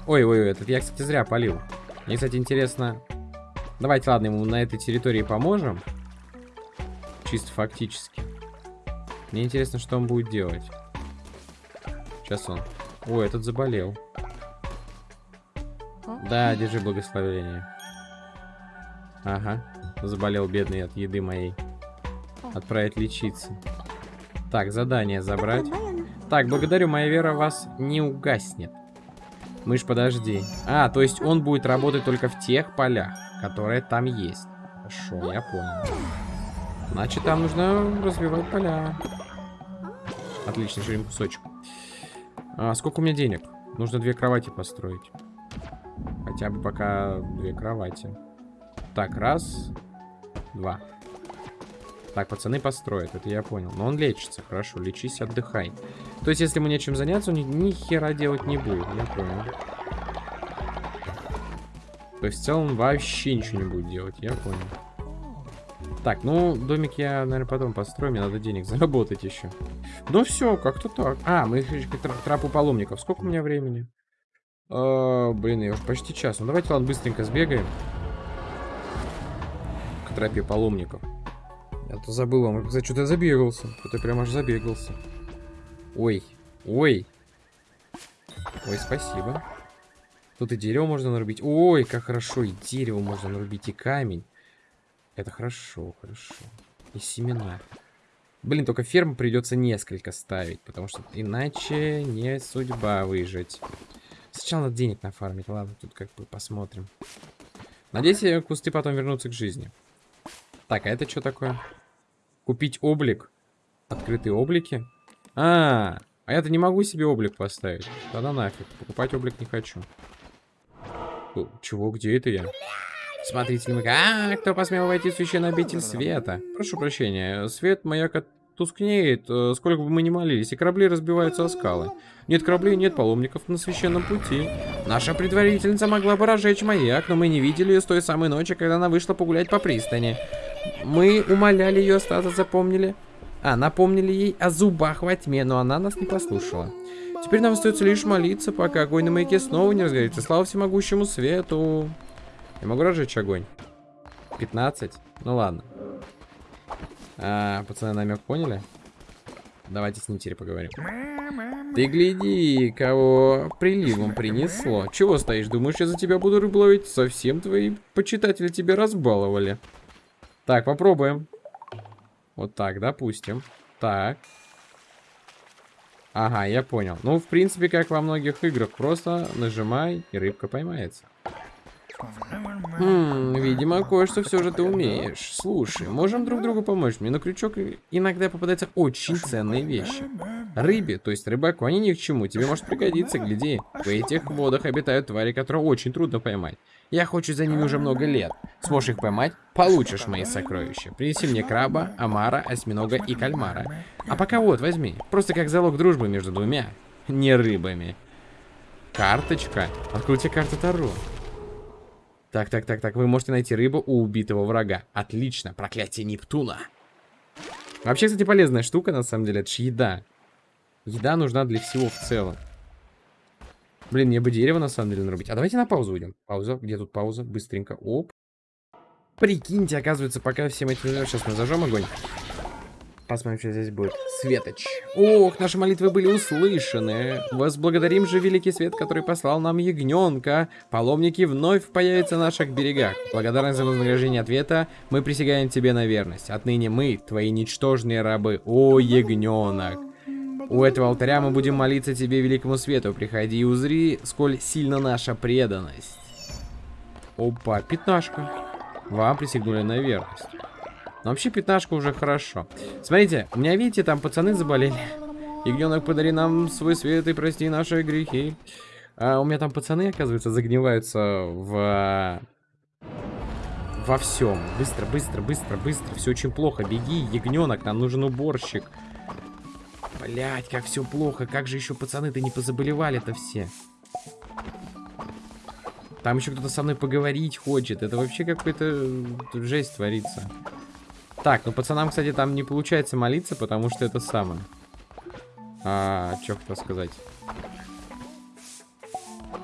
Ой-ой-ой, этот я, кстати, зря полил. Мне, кстати, интересно... Давайте, ладно, ему на этой территории поможем. Чисто фактически. Мне интересно, что он будет делать. Сейчас он... Ой, этот заболел. Да, держи благословение. Ага, заболел бедный от еды моей. Отправить лечиться. Так, задание забрать. Так, благодарю, моя вера вас не угаснет. Мышь, подожди. А, то есть он будет работать только в тех полях, которые там есть. Хорошо, я понял. Значит, там нужно развивать поля. Отлично, еще один кусочек. А, сколько у меня денег? Нужно две кровати построить. Хотя бы пока две кровати. Так, раз, два. Так, пацаны построят, это я понял. Но он лечится, хорошо, лечись, отдыхай. То есть, если ему нечем заняться, он ни, ни хера делать не будет, я понял. То есть, в целом, вообще ничего не будет делать, я понял. Так, ну, домик я, наверное, потом построю, мне надо денег *laughs* заработать еще. Ну все, как-то так. А, мы к трапу паломников. Сколько у меня времени? А, блин, я уже почти час. Ну давайте, ладно, быстренько сбегаем. К тропе паломников. Я то забыл вам. Кстати, что-то забегался. Что-то прям аж забегался. Ой, ой. Ой, спасибо. Тут и дерево можно нарубить. Ой, как хорошо. И дерево можно нарубить, и камень. Это хорошо, хорошо. И семена. Блин, только ферму придется несколько ставить, потому что иначе не судьба выжить. Сначала надо денег нафармить. Ладно, тут как бы посмотрим. Надеюсь, кусты потом вернутся к жизни. Так, а это что такое? Купить облик. Открытые облики. А, а я-то не могу себе облик поставить. Тогда нафиг. Покупать облик не хочу. Чего, где это я? Смотрите, мы... А, кто посмел войти в священный обитель света? Прошу прощения, свет маяка тускнеет, э, сколько бы мы ни молились, и корабли разбиваются о скалы. Нет кораблей, нет паломников на священном пути. Наша предварительница могла бы разжечь маяк, но мы не видели ее с той самой ночи, когда она вышла погулять по пристани. Мы умоляли ее остаться, запомнили? А, напомнили ей о зубах во тьме, но она нас не послушала. Теперь нам остается лишь молиться, пока огонь на маяке снова не разгорится. Слава всемогущему свету. Я могу разжечь огонь? 15? Ну ладно. А, пацаны намек поняли? Давайте с ним теперь поговорим. Ты гляди, кого приливом принесло. Чего стоишь? Думаешь, я за тебя буду рыбу ловить? Совсем твои почитатели тебя разбаловали. Так, попробуем. Вот так, допустим. Так. Ага, я понял. Ну, в принципе, как во многих играх. Просто нажимай, и рыбка поймается. Хм, видимо, кое-что все же ты умеешь. Слушай, можем друг другу помочь. Мне на крючок иногда попадаются очень ценные вещи. Рыбе, то есть рыбаку, они ни к чему. Тебе может пригодиться, гляди. В этих водах обитают твари, которые очень трудно поймать. Я хочу за ними уже много лет. Сможешь их поймать, получишь мои сокровища. Принеси мне краба, омара, осьминога и кальмара. А пока вот, возьми. Просто как залог дружбы между двумя, не рыбами. Карточка. Откройте карту Таро. Так, так, так, так. Вы можете найти рыбу у убитого врага. Отлично. Проклятие Нептуна. Вообще, кстати, полезная штука, на самом деле. Это же еда. Еда нужна для всего в целом. Блин, мне бы дерево, на самом деле, нарубить. А давайте на паузу уйдем. Пауза. Где тут пауза? Быстренько. Оп. Прикиньте, оказывается, пока всем этим... Сейчас мы зажжем огонь. Посмотрим, что здесь будет. Светоч. Ох, наши молитвы были услышаны. Возблагодарим же великий свет, который послал нам ягненка. Паломники вновь появятся на наших берегах. Благодарность за вознаграждение ответа, мы присягаем тебе на верность. Отныне мы, твои ничтожные рабы. О, ягненок. У этого алтаря мы будем молиться тебе, великому свету. Приходи и узри, сколь сильна наша преданность. Опа, пятнашка. Вам присягнули на верность. Но вообще пятнашка уже хорошо. Смотрите, у меня, видите, там пацаны заболели. Ягненок, подари нам свой свет и прости наши грехи. А у меня там пацаны, оказывается, загниваются в... Во всем. Быстро, быстро, быстро, быстро. Все очень плохо. Беги, ягненок, нам нужен уборщик. Блять, как все плохо. Как же еще пацаны-то не позаболевали-то все. Там еще кто-то со мной поговорить хочет. Это вообще какой-то жесть творится. Так, ну пацанам, кстати, там не получается молиться, потому что это самое. А, что хотел сказать?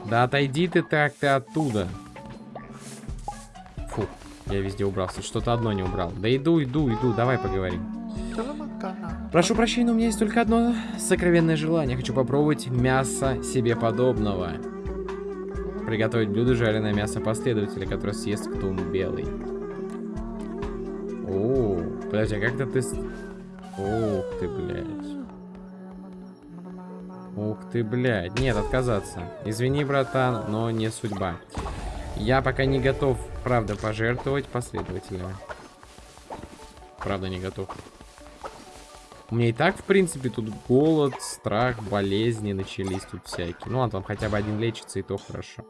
Да отойди ты так, ты оттуда. Фу, я везде убрался. Что-то одно не убрал. Да иду, иду, иду, давай поговорим. Прошу прощения, но у меня есть только одно сокровенное желание. Хочу попробовать мясо себе подобного. Приготовить блюдо жареное мясо последователя, которое съест кто белый. О, подожди, а как-то ты... Ух ты, блядь. Ух ты, блядь. Нет, отказаться. Извини, братан, но не судьба. Я пока не готов, правда, пожертвовать последователями. Правда, не готов. У меня и так, в принципе, тут голод, страх, болезни начались тут всякие. Ну, ладно, там хотя бы один лечится, и то хорошо.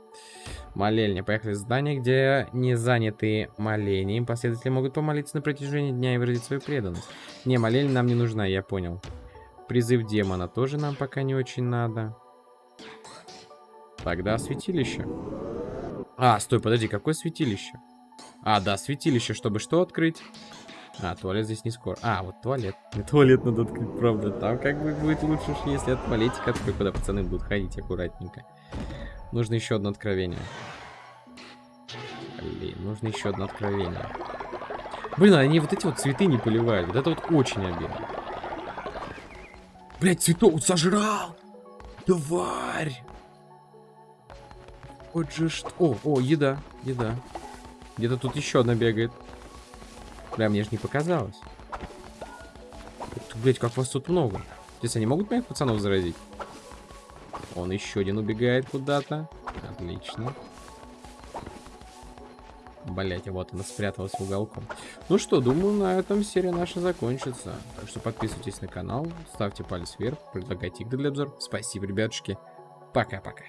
Молельня. Поехали в здание, где не заняты молением. Последователи могут помолиться на протяжении дня и выразить свою преданность. Не, молельня нам не нужна, я понял. Призыв демона тоже нам пока не очень надо. Тогда святилище. А, стой, подожди, какое святилище? А, да, святилище, чтобы что открыть? А, туалет здесь не скоро. А, вот туалет. Не *laughs* туалет надо открыть, правда. Там как бы будет лучше, если от туалетика открыть, куда пацаны будут ходить аккуратненько. Нужно еще одно откровение. Блин, нужно еще одно откровение. Блин, они вот эти вот цветы не поливают. Вот это вот очень обидно. Блять, цветок сожрал! Тварь! Вот же что... О, о, еда, еда. Где-то тут еще одна бегает. Бля, мне же не показалось. Блять, как вас тут много. Здесь они могут моих пацанов заразить? Он еще один убегает куда-то. Отлично. Блять, вот она спряталась в уголком. Ну что, думаю, на этом серия наша закончится. Так что подписывайтесь на канал, ставьте палец вверх, предлагайте игры для обзора. Спасибо, ребятушки. Пока-пока.